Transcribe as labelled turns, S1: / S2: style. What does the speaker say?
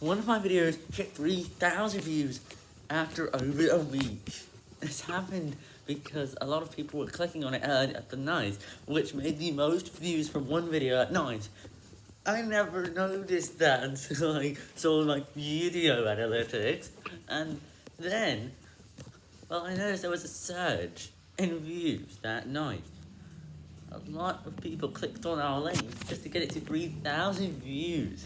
S1: one of my videos hit 3,000 views after over a week. This happened because a lot of people were clicking on it at the night, which made the most views from one video at night. I never noticed that until I saw my video analytics, and then, well, I noticed there was a surge in views that night. A lot of people clicked on our link just to get it to 3,000 views.